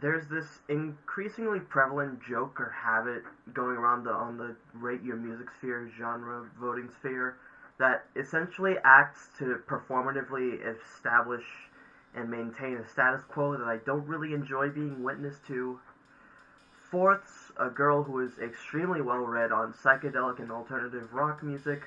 there's this increasingly prevalent joke or habit going around the on the rate your music sphere genre voting sphere that essentially acts to performatively establish and maintain a status quo that I don't really enjoy being witness to. Fourths, a girl who is extremely well read on psychedelic and alternative rock music,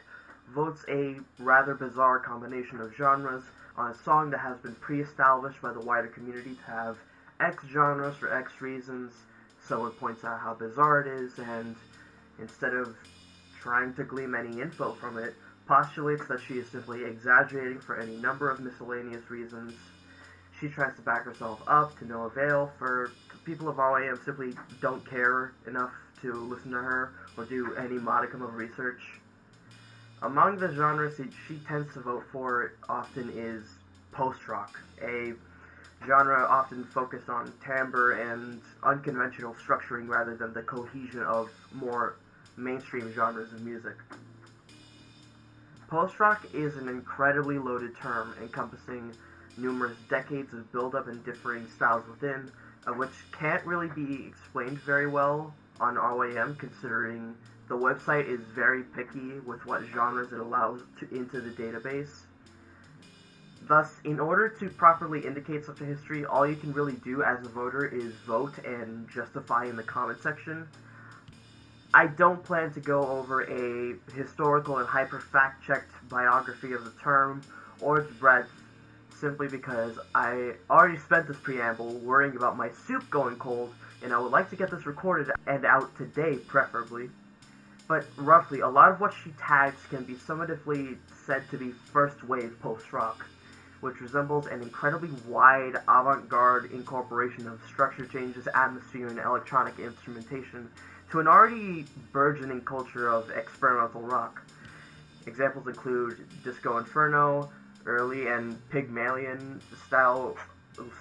votes a rather bizarre combination of genres on a song that has been pre-established by the wider community to have X genres for X reasons. Someone points out how bizarre it is, and instead of trying to glean any info from it, postulates that she is simply exaggerating for any number of miscellaneous reasons. She tries to back herself up to no avail, for people of RYM simply don't care enough to listen to her or do any modicum of research. Among the genres she tends to vote for often is post-rock, a genre often focused on timbre and unconventional structuring rather than the cohesion of more mainstream genres of music. Post-rock is an incredibly loaded term encompassing numerous decades of build-up and differing styles within, of which can't really be explained very well on RYM considering the website is very picky with what genres it allows to, into the database. Thus, in order to properly indicate such a history, all you can really do as a voter is vote and justify in the comment section. I don't plan to go over a historical and hyper fact checked biography of the term or its breadth simply because I already spent this preamble worrying about my soup going cold and I would like to get this recorded and out today preferably. But roughly, a lot of what she tags can be summatively said to be first wave post rock, which resembles an incredibly wide avant garde incorporation of structure changes, atmosphere, and electronic instrumentation to an already burgeoning culture of experimental rock. Examples include Disco Inferno, early and Pygmalion style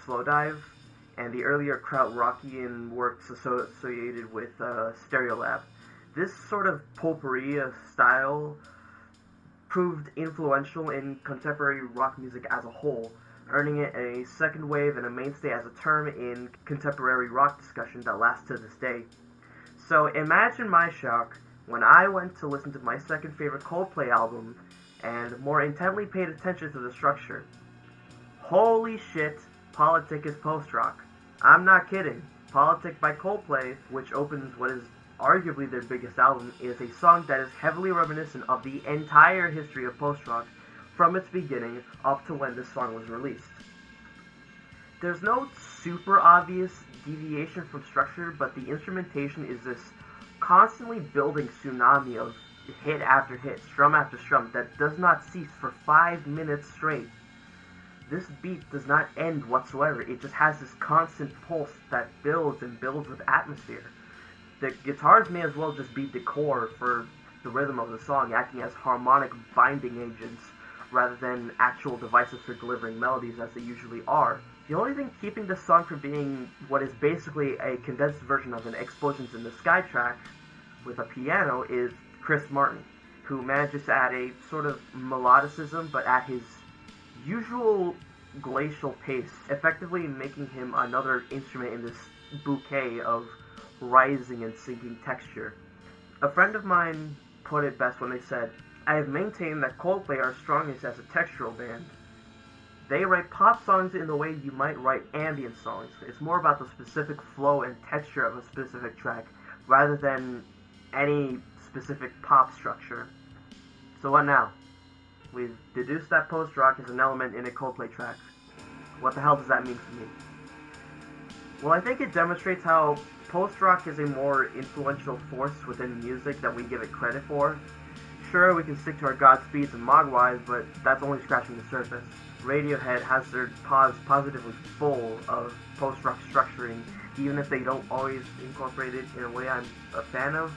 Slowdive, and the earlier Krautrockian works associated with uh, Stereolab. This sort of potpourri style proved influential in contemporary rock music as a whole, earning it a second wave and a mainstay as a term in contemporary rock discussion that lasts to this day. So imagine my shock when I went to listen to my second favorite Coldplay album and more intently paid attention to the structure. Holy shit, Politik is post-rock. I'm not kidding. Politik by Coldplay, which opens what is arguably their biggest album, is a song that is heavily reminiscent of the entire history of post-rock from its beginning up to when this song was released. There's no super obvious deviation from structure, but the instrumentation is this constantly building tsunami of hit after hit, strum after strum, that does not cease for five minutes straight. This beat does not end whatsoever. It just has this constant pulse that builds and builds with atmosphere. The guitars may as well just be decor for the rhythm of the song, acting as harmonic binding agents rather than actual devices for delivering melodies as they usually are. The only thing keeping this song from being what is basically a condensed version of an Explosions in the Sky track with a piano is Chris Martin, who manages to add a sort of melodicism but at his usual glacial pace, effectively making him another instrument in this bouquet of rising and sinking texture. A friend of mine put it best when they said, I have maintained that Coldplay are strongest as a textural band, they write pop songs in the way you might write ambient songs. It's more about the specific flow and texture of a specific track rather than any specific pop structure. So what now? We've deduced that post-rock is an element in a Coldplay track. What the hell does that mean for me? Well, I think it demonstrates how post-rock is a more influential force within music that we give it credit for. Sure, we can stick to our Godspeeds and Mogwais, but that's only scratching the surface. Radiohead has their pos positively full of post-rock structuring, even if they don't always incorporate it in a way I'm a fan of.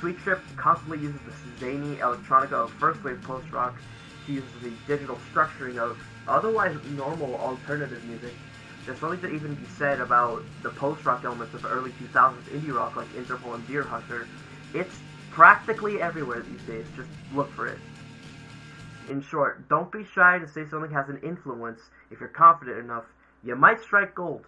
Sweet Trip constantly uses the zany electronica of first wave post-rock. She uses the digital structuring of otherwise normal alternative music. There's something to even be said about the post-rock elements of early 2000s indie rock like Interpol and Deerhunter. It's practically everywhere these days. Just look for it. In short, don't be shy to say something has an influence if you're confident enough. You might strike gold.